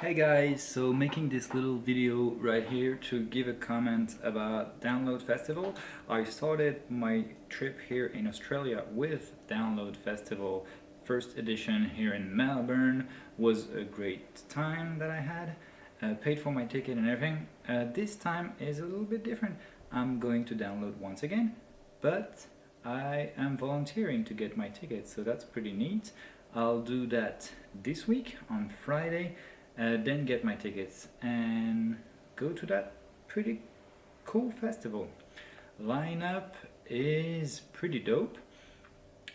Hey guys, so making this little video right here to give a comment about Download Festival. I started my trip here in Australia with Download Festival first edition here in Melbourne. Was a great time that I had. Uh, paid for my ticket and everything. Uh, this time is a little bit different. I'm going to download once again, but I am volunteering to get my ticket, so that's pretty neat. I'll do that this week on Friday uh, then get my tickets and go to that pretty cool festival. Lineup is pretty dope.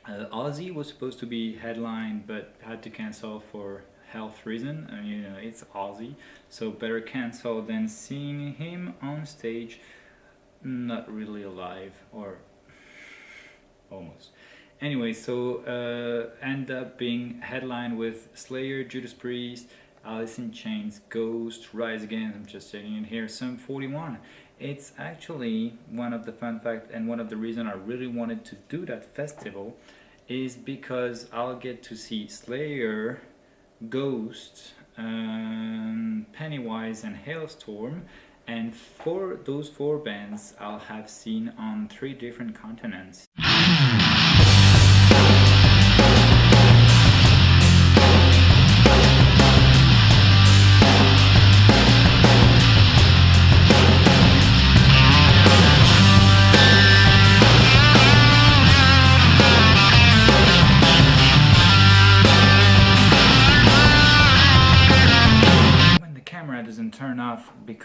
Uh, Ozzy was supposed to be headline but had to cancel for health reason and you know it's Ozzy so better cancel than seeing him on stage not really alive or almost anyway so uh, end up being headline with Slayer, Judas Priest, Alice in Chains, Ghost, Rise Against, I'm just checking in here, Sum 41. It's actually one of the fun facts and one of the reasons I really wanted to do that festival is because I'll get to see Slayer, Ghost, um, Pennywise and Halestorm and for those four bands I'll have seen on three different continents.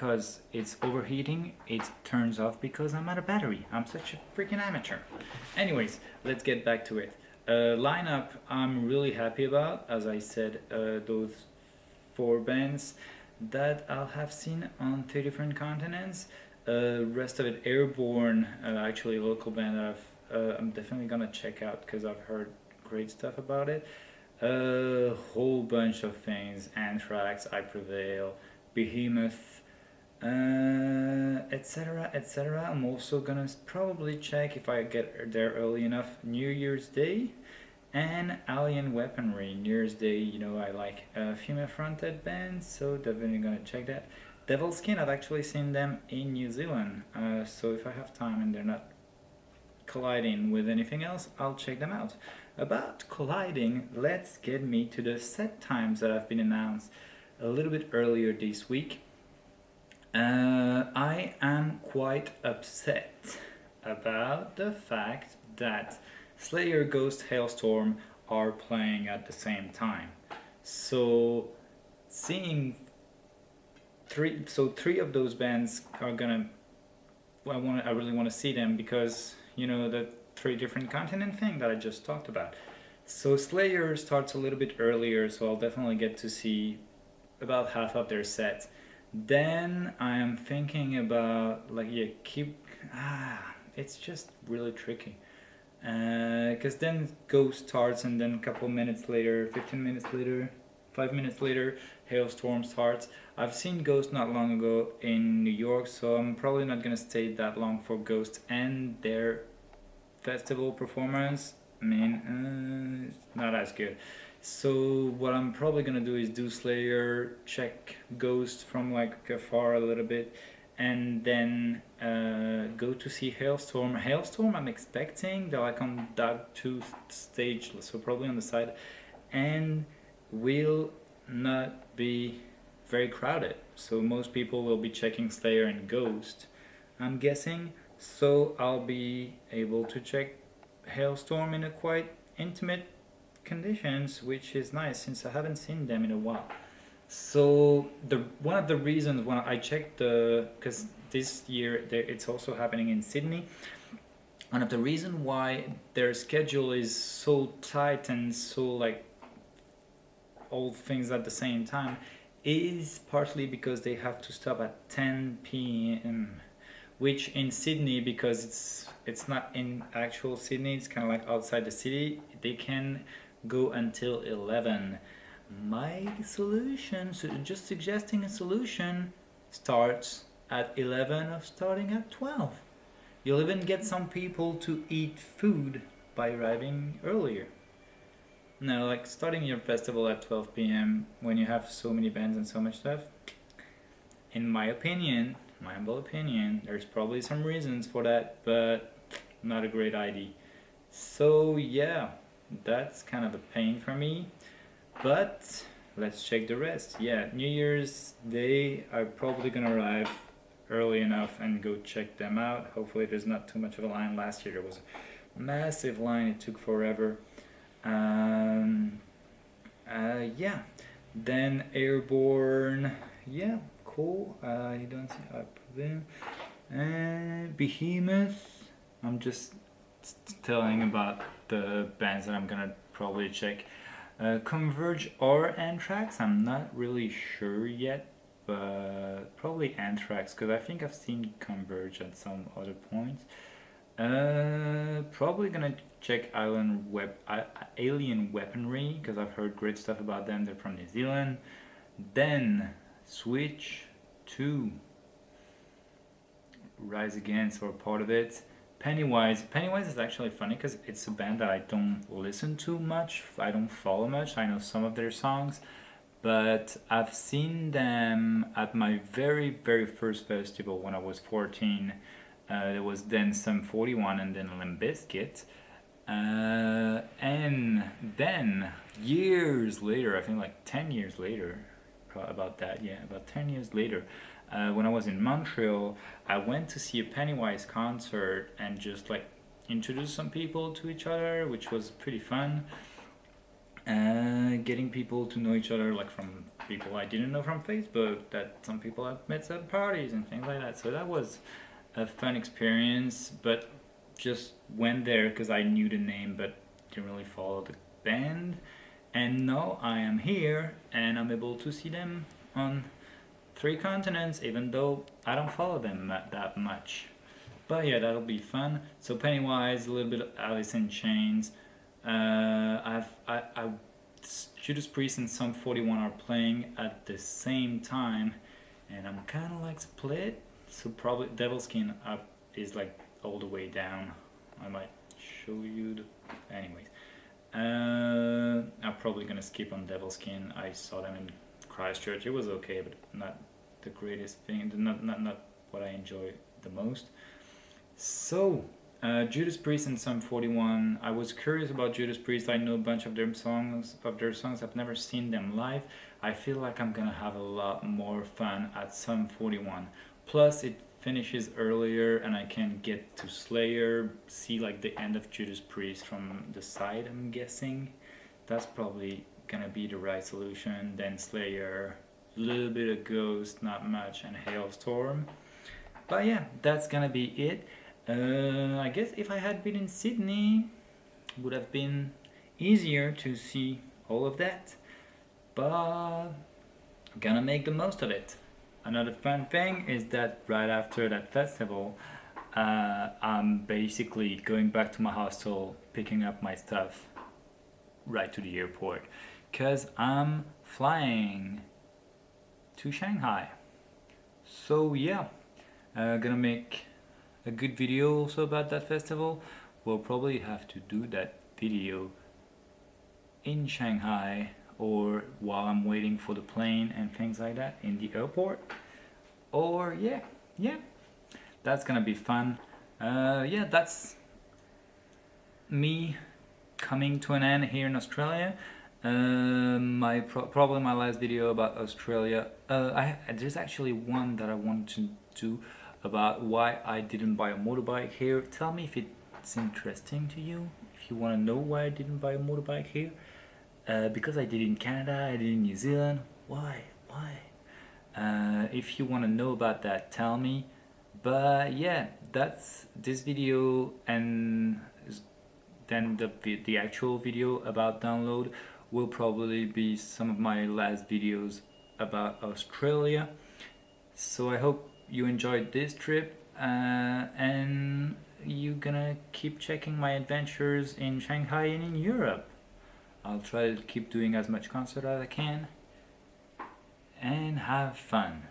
Because it's overheating, it turns off because I'm out of battery. I'm such a freaking amateur. Anyways, let's get back to it. Uh, lineup I'm really happy about, as I said, uh, those four bands that I'll have seen on three different continents. Uh, rest of it, Airborne, uh, actually local band that I've, uh, I'm definitely gonna check out because I've heard great stuff about it. A whole bunch of things, Anthrax, I Prevail, Behemoth, etc uh, etc I'm also gonna probably check if I get there early enough. New Year's Day and Alien Weaponry. New Year's Day you know I like uh, female fronted bands so definitely gonna check that. Devilskin I've actually seen them in New Zealand uh, so if I have time and they're not colliding with anything else I'll check them out. About colliding let's get me to the set times that have been announced a little bit earlier this week. Uh, I am quite upset about the fact that Slayer Ghost Halestorm are playing at the same time. So seeing three so three of those bands are gonna I want I really want to see them because you know the three different continent thing that I just talked about. So Slayer starts a little bit earlier so I'll definitely get to see about half of their set. Then I am thinking about like yeah keep ah it's just really tricky. Because uh, then Ghost starts and then a couple minutes later 15 minutes later 5 minutes later Halestorm starts. I've seen Ghost not long ago in New York so I'm probably not gonna stay that long for Ghost and their festival performance. I mean uh, it's not as good so what I'm probably gonna do is do Slayer, check Ghost from like afar a little bit, and then uh, go to see Halestorm. Halestorm I'm expecting, they're like on that 2 stage, so probably on the side, and will not be very crowded. So most people will be checking Slayer and Ghost, I'm guessing. So I'll be able to check Halestorm in a quite intimate conditions, which is nice since I haven't seen them in a while. So the one of the reasons when I checked the because this year it's also happening in Sydney. One of the reasons why their schedule is so tight and so like all things at the same time is partly because they have to stop at 10 p.m. which in Sydney because it's it's not in actual Sydney it's kind of like outside the city they can go until 11 my solution so just suggesting a solution starts at 11 of starting at 12 you'll even get some people to eat food by arriving earlier Now, like starting your festival at 12 p.m. when you have so many bands and so much stuff. In my opinion, my humble opinion, there's probably some reasons for that, but not a great idea. So yeah, that's kind of a pain for me. But let's check the rest. Yeah, New Year's Day, I'm probably gonna arrive early enough and go check them out. Hopefully there's not too much of a line. Last year there was a massive line, it took forever. Um, uh, yeah, then Airborne, yeah, cool. Uh, you don't see up there. And Behemoth, I'm just telling about the bands that I'm gonna probably check. Uh, Converge or Anthrax, I'm not really sure yet, but probably Anthrax, because I think I've seen Converge at some other points. Uh, probably gonna check Island Web, Alien Weaponry, because I've heard great stuff about them, they're from New Zealand. Then, switch to Rise Against, or part of it. Pennywise. Pennywise is actually funny because it's a band that I don't listen to much. I don't follow much. I know some of their songs, but I've seen them at my very very first festival when I was 14. Uh, there was then Sum 41 and then Limp Bizkit. Uh, and then years later, I think like 10 years later, about that, yeah, about 10 years later, uh, when I was in Montreal, I went to see a Pennywise concert and just like introduce some people to each other, which was pretty fun. Uh, getting people to know each other, like from people I didn't know from Facebook, that some people I've met at parties and things like that. So that was a fun experience, but just went there because I knew the name, but didn't really follow the band. And now I am here and I'm able to see them on three continents, even though I don't follow them that much. But yeah, that'll be fun. So Pennywise, a little bit of Alice in Chains. Uh, I've I, I Judas Priest and Sum 41 are playing at the same time, and I'm kind of like split. So probably Devilskin up is like all the way down. I might show you the. Anyways, uh, I'm probably gonna skip on Devilskin. I saw them in Christchurch. It was okay, but not the greatest thing, not, not, not what I enjoy the most. So, uh, Judas Priest and Sum 41. I was curious about Judas Priest. I know a bunch of their songs. Of their songs, I've never seen them live. I feel like I'm gonna have a lot more fun at Sum 41. Plus, it finishes earlier, and I can get to Slayer, see like the end of Judas Priest from the side. I'm guessing that's probably gonna be the right solution. Then Slayer, little bit of Ghost, not much, and Halestorm. But yeah, that's gonna be it. Uh, I guess if I had been in Sydney, would have been easier to see all of that. But I'm gonna make the most of it. Another fun thing is that right after that festival, uh, I'm basically going back to my hostel, picking up my stuff right to the airport. Cause I'm flying to Shanghai. So yeah, uh, gonna make a good video also about that festival. We'll probably have to do that video in Shanghai or while I'm waiting for the plane and things like that in the airport. Or yeah, yeah, that's gonna be fun. Uh, yeah, that's me coming to an end here in Australia. Um, my pro probably my last video about Australia. Uh, I there's actually one that I wanted to do about why I didn't buy a motorbike here. Tell me if it's interesting to you. If you want to know why I didn't buy a motorbike here, uh, because I did in Canada, I did in New Zealand. Why? Why? Uh, if you want to know about that, tell me. But yeah, that's this video and then the the actual video about download will probably be some of my last videos about Australia. So I hope you enjoyed this trip uh, and you're gonna keep checking my adventures in Shanghai and in Europe. I'll try to keep doing as much concert as I can and have fun.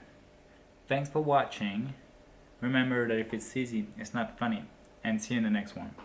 Thanks for watching. Remember that if it's easy, it's not funny. And see you in the next one.